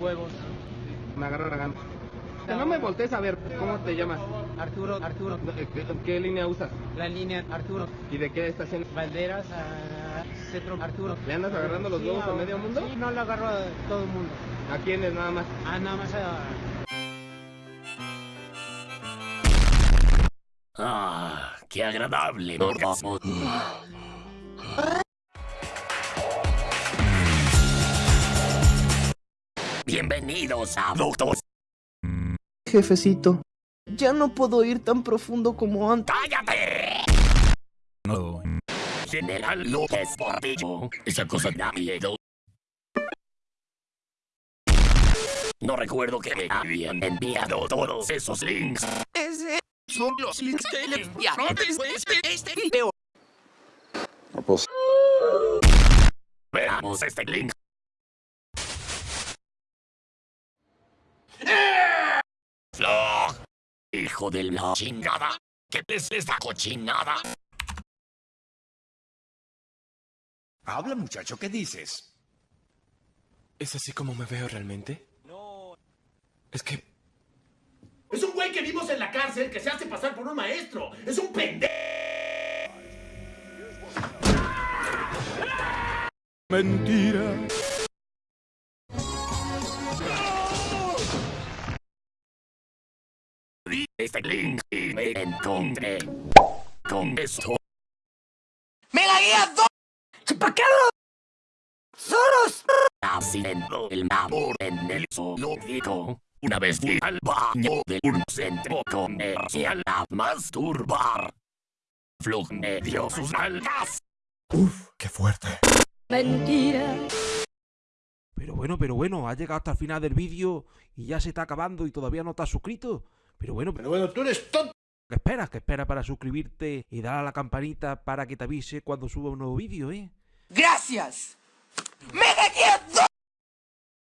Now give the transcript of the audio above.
Huevos. Me agarra la gana. Que no me voltees a ver, ¿cómo te llamas? Arturo, Arturo. ¿Qué, qué- qué línea usas? La línea Arturo. ¿Y de qué estación? Valderas a Centro Arturo. ¿Le andas agarrando los Sí, huevos a ahora- medio mundo? Sí, no lo agarro a todo el mundo. ¿A quiénes nada más? Ah, nada más a... Ah, qué agradable Bienvenidos a Doctor. Jefecito, ya no puedo ir tan profundo como antes. ¡Cállate! No. General López Portillo. Esa cosa da miedo. No recuerdo que me habían enviado todos esos links. Ese Son los links que le enviaron después de este video. Veamos este link. Hijo de la chingada. ¿Qué es esta cochinada? Habla, muchacho, ¿qué dices? ¿Es así como me veo realmente? No. Es que Es un güey que vimos en la cárcel que se hace pasar por un maestro. Es un pendejo. Mentira. Este link y me encontré con esto. ¡Me la guía dos! ¡Chupacabra! ¡Soros! Haciendo el amor en el zoológico. Una vez fui al baño de un centro comercial a masturbar. Flug me dio sus nalgas. Qué fuerte. Mentira. Pero bueno, pero bueno, has llegado hasta el final del vídeo y ya se está acabando y todavía no te has suscrito. Pero bueno, pero bueno, tú eres tonto. ¿qué esperas? ¿Qué esperas para suscribirte y dar a la campanita para que te avise cuando suba un nuevo vídeo, eh? ¡Gracias! ¡Me dos!